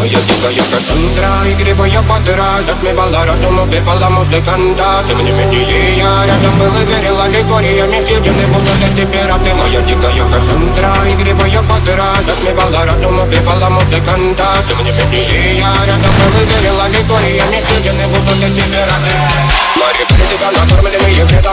Моя дикая Кассандра Игривая подра Затмевала разум, убивала музыканта Тем не менее я рядом был и верил Аллегориями съедены будут эти пираты Моя дикая Кассандра Игривая подра Затмевала разум, убивала музыканта Тем не менее я рядом был и верил Аллегориями съедены будут эти пираты Мари, тебя накормленные предавая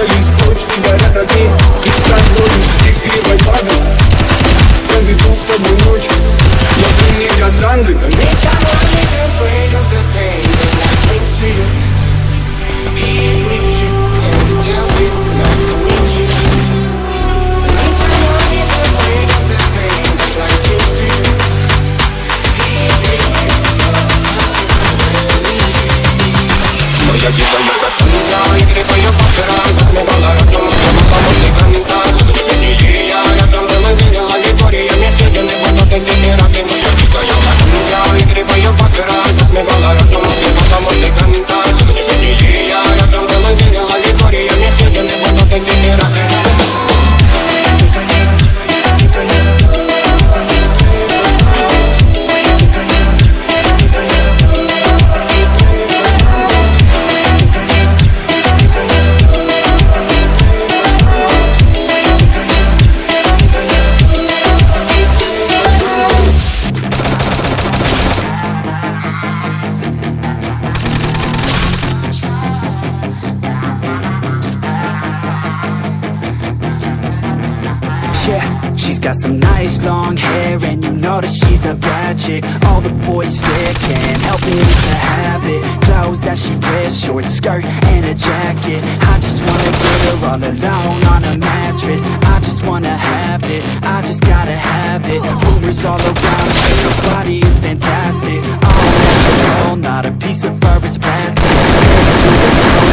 Двигались прочь, горят огни. Yürü boyu bakıran, bakma bana, yolumda bakalım, yıkanın da, tutun beni, she's got some nice long hair And you know that she's a bad chick. All the boys stare, can't help it, it's a habit. Clothes that she wears, short skirt and a jacket. I just wanna get her all alone on a mattress. I just wanna have it, I just gotta have it. Rumors all around say her body is fantastic. All natural, not a piece of fur is plastic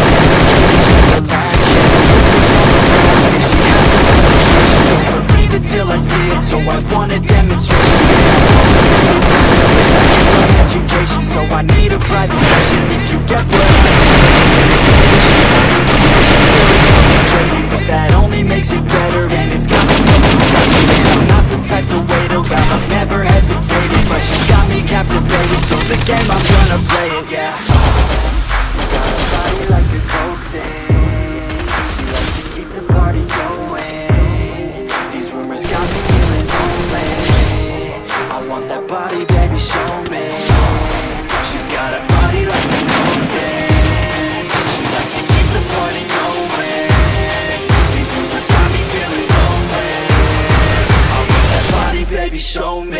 so I want a demonstration My education, so I need a private session. If you get what I'm saying But that only makes it better and it's got me I'm not the type to wait around, I've never hesitated But she's got me captivated, so the game I'm gonna play it, yeah show me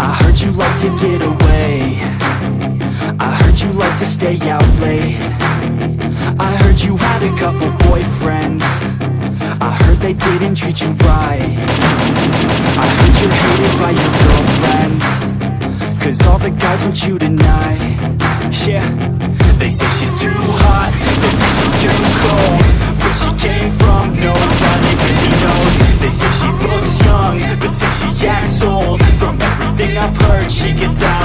I heard you like to get away. I heard you like to stay out late. I heard you had a couple boyfriends. I heard they didn't treat you right. I heard you're hated by your girlfriends. Cause all the guys want you tonight. Yeah. They say she's too hot. They say she's too cold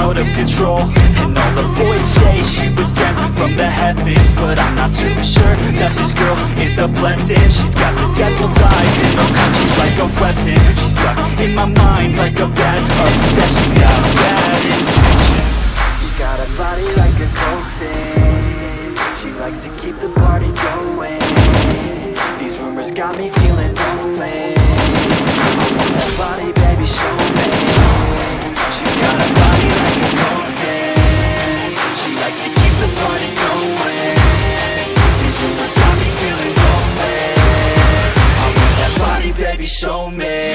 out of control. And all the boys say she was sent from the heavens But I'm not too sure that this girl is a blessing. She's got the devil's eyes and her she's like a weapon. She's stuck in my mind like a bad obsession. Got bad baby, show me.